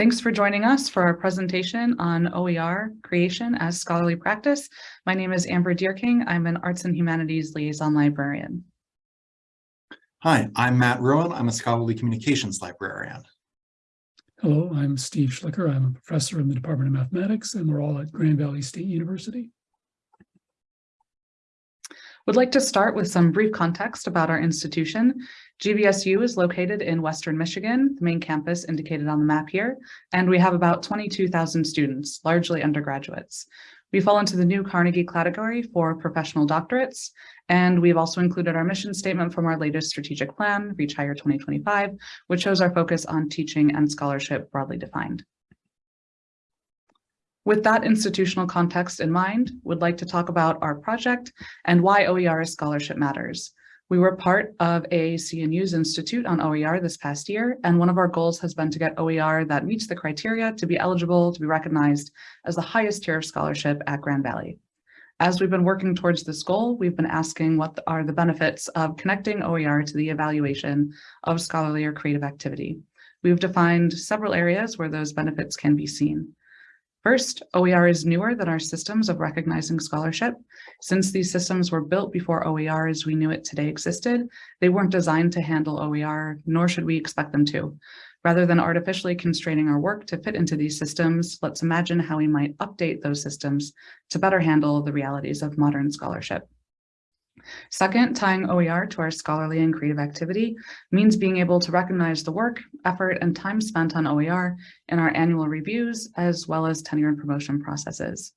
Thanks for joining us for our presentation on OER creation as scholarly practice. My name is Amber Dierking. I'm an Arts and Humanities Liaison Librarian. Hi, I'm Matt Ruen. I'm a scholarly communications librarian. Hello, I'm Steve Schlicker. I'm a professor in the Department of Mathematics, and we're all at Grand Valley State University. Would like to start with some brief context about our institution. GVSU is located in Western Michigan, the main campus indicated on the map here, and we have about 22,000 students, largely undergraduates. We fall into the new Carnegie category for professional doctorates, and we've also included our mission statement from our latest strategic plan, Reach Higher 2025, which shows our focus on teaching and scholarship broadly defined. With that institutional context in mind, would like to talk about our project and why OER scholarship matters. We were part of AAC&U's Institute on OER this past year, and one of our goals has been to get OER that meets the criteria to be eligible to be recognized as the highest tier of scholarship at Grand Valley. As we've been working towards this goal, we've been asking what are the benefits of connecting OER to the evaluation of scholarly or creative activity. We've defined several areas where those benefits can be seen. First, OER is newer than our systems of recognizing scholarship. Since these systems were built before OER as we knew it today existed, they weren't designed to handle OER, nor should we expect them to. Rather than artificially constraining our work to fit into these systems, let's imagine how we might update those systems to better handle the realities of modern scholarship. Second, tying OER to our scholarly and creative activity means being able to recognize the work, effort, and time spent on OER in our annual reviews, as well as tenure and promotion processes.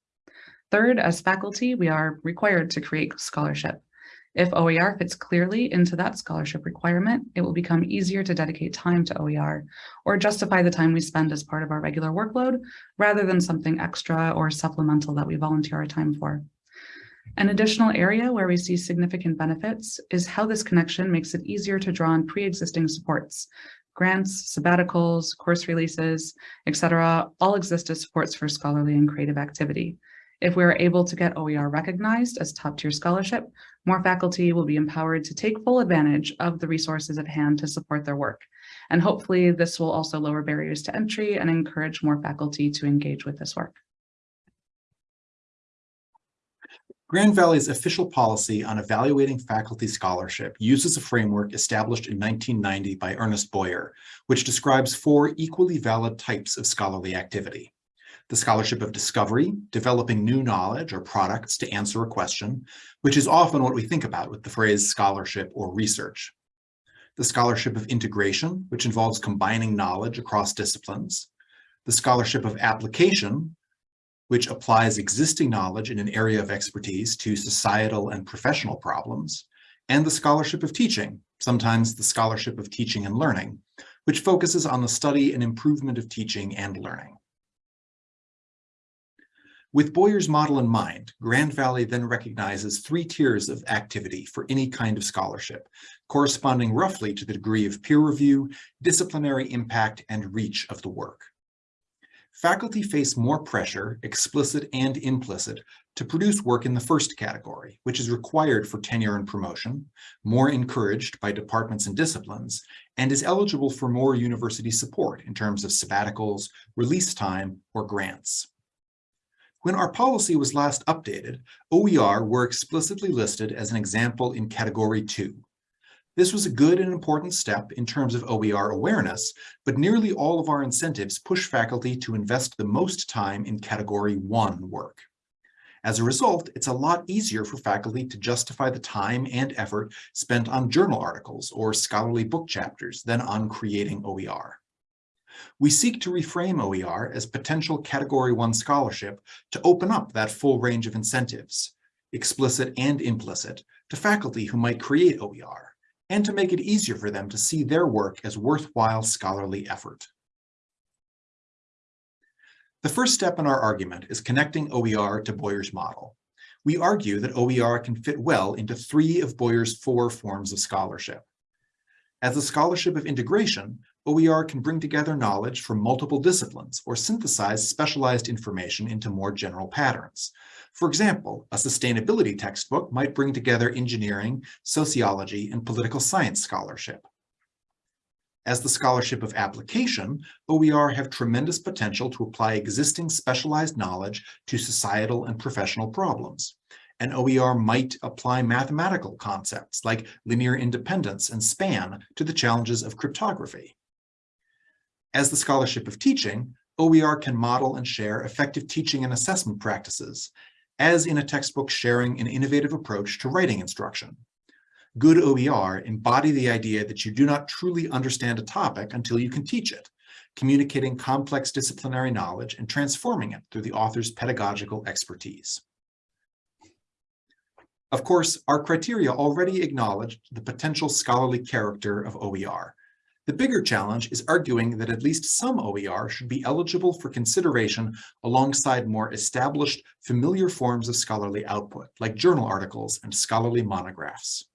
Third, as faculty, we are required to create scholarship. If OER fits clearly into that scholarship requirement, it will become easier to dedicate time to OER or justify the time we spend as part of our regular workload rather than something extra or supplemental that we volunteer our time for. An additional area where we see significant benefits is how this connection makes it easier to draw on pre-existing supports. Grants, sabbaticals, course releases, etc., all exist as supports for scholarly and creative activity. If we are able to get OER recognized as top tier scholarship, more faculty will be empowered to take full advantage of the resources at hand to support their work. And hopefully this will also lower barriers to entry and encourage more faculty to engage with this work. Grand Valley's official policy on evaluating faculty scholarship uses a framework established in 1990 by Ernest Boyer, which describes four equally valid types of scholarly activity. The scholarship of discovery, developing new knowledge or products to answer a question, which is often what we think about with the phrase scholarship or research. The scholarship of integration, which involves combining knowledge across disciplines. The scholarship of application, which applies existing knowledge in an area of expertise to societal and professional problems, and the scholarship of teaching, sometimes the scholarship of teaching and learning, which focuses on the study and improvement of teaching and learning. With Boyer's model in mind, Grand Valley then recognizes three tiers of activity for any kind of scholarship, corresponding roughly to the degree of peer review, disciplinary impact, and reach of the work faculty face more pressure, explicit and implicit, to produce work in the first category, which is required for tenure and promotion, more encouraged by departments and disciplines, and is eligible for more university support in terms of sabbaticals, release time, or grants. When our policy was last updated, OER were explicitly listed as an example in Category 2, this was a good and important step in terms of OER awareness, but nearly all of our incentives push faculty to invest the most time in Category 1 work. As a result, it's a lot easier for faculty to justify the time and effort spent on journal articles or scholarly book chapters than on creating OER. We seek to reframe OER as potential Category 1 scholarship to open up that full range of incentives, explicit and implicit, to faculty who might create OER and to make it easier for them to see their work as worthwhile scholarly effort. The first step in our argument is connecting OER to Boyer's model. We argue that OER can fit well into three of Boyer's four forms of scholarship. As a scholarship of integration, OER can bring together knowledge from multiple disciplines or synthesize specialized information into more general patterns. For example, a sustainability textbook might bring together engineering, sociology, and political science scholarship. As the scholarship of application, OER have tremendous potential to apply existing specialized knowledge to societal and professional problems. And OER might apply mathematical concepts like linear independence and span to the challenges of cryptography. As the scholarship of teaching, OER can model and share effective teaching and assessment practices, as in a textbook sharing an innovative approach to writing instruction. Good OER embody the idea that you do not truly understand a topic until you can teach it, communicating complex disciplinary knowledge and transforming it through the author's pedagogical expertise. Of course, our criteria already acknowledged the potential scholarly character of OER. The bigger challenge is arguing that at least some OER should be eligible for consideration alongside more established, familiar forms of scholarly output, like journal articles and scholarly monographs.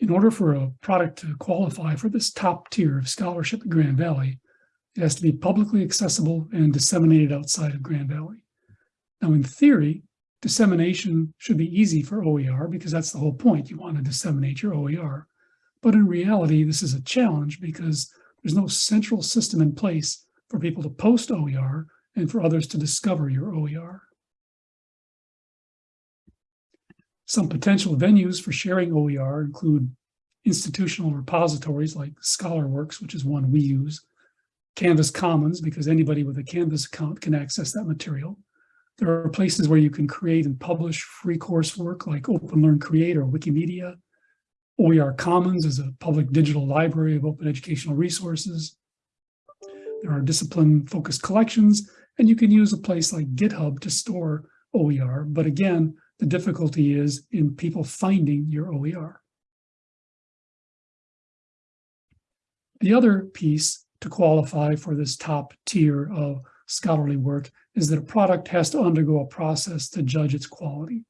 In order for a product to qualify for this top tier of scholarship at Grand Valley, it has to be publicly accessible and disseminated outside of Grand Valley. Now, in theory, dissemination should be easy for OER because that's the whole point. You want to disseminate your OER. But in reality, this is a challenge because there's no central system in place for people to post OER and for others to discover your OER. Some potential venues for sharing OER include institutional repositories like ScholarWorks, which is one we use, Canvas Commons, because anybody with a Canvas account can access that material. There are places where you can create and publish free coursework like Open Learn Create or Wikimedia. OER Commons is a public digital library of open educational resources. There are discipline-focused collections, and you can use a place like GitHub to store OER. But again, the difficulty is in people finding your OER. The other piece to qualify for this top tier of scholarly work is that a product has to undergo a process to judge its quality.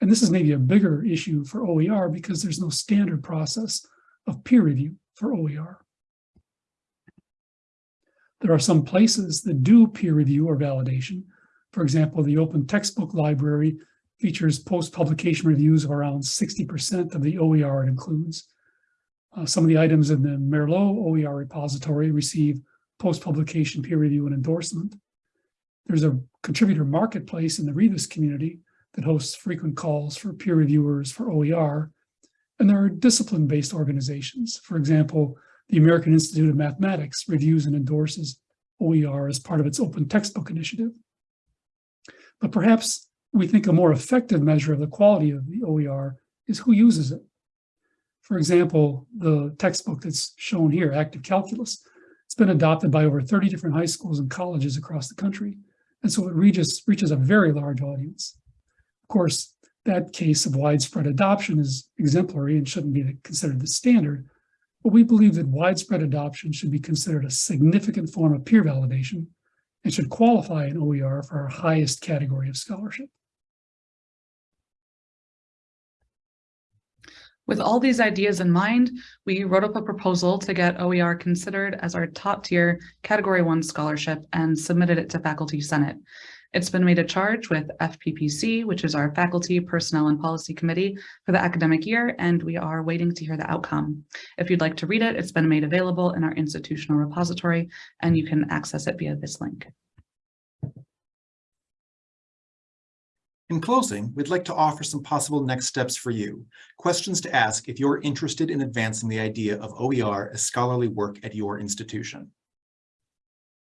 And this is maybe a bigger issue for OER because there's no standard process of peer review for OER. There are some places that do peer review or validation. For example, the Open Textbook Library features post-publication reviews of around 60% of the OER it includes. Uh, some of the items in the Merlot OER repository receive post-publication peer review and endorsement. There's a contributor marketplace in the Rebus community that hosts frequent calls for peer reviewers for OER. And there are discipline-based organizations. For example, the American Institute of Mathematics reviews and endorses OER as part of its open textbook initiative. But perhaps we think a more effective measure of the quality of the OER is who uses it. For example, the textbook that's shown here, Active Calculus, it's been adopted by over 30 different high schools and colleges across the country. And so it reaches, reaches a very large audience. Of course, that case of widespread adoption is exemplary and shouldn't be considered the standard, but we believe that widespread adoption should be considered a significant form of peer validation and should qualify an OER for our highest category of scholarship. With all these ideas in mind, we wrote up a proposal to get OER considered as our top tier Category 1 scholarship and submitted it to Faculty Senate. It's been made a charge with FPPC, which is our Faculty Personnel and Policy Committee for the academic year, and we are waiting to hear the outcome. If you'd like to read it, it's been made available in our institutional repository, and you can access it via this link. In closing, we'd like to offer some possible next steps for you, questions to ask if you're interested in advancing the idea of OER as scholarly work at your institution.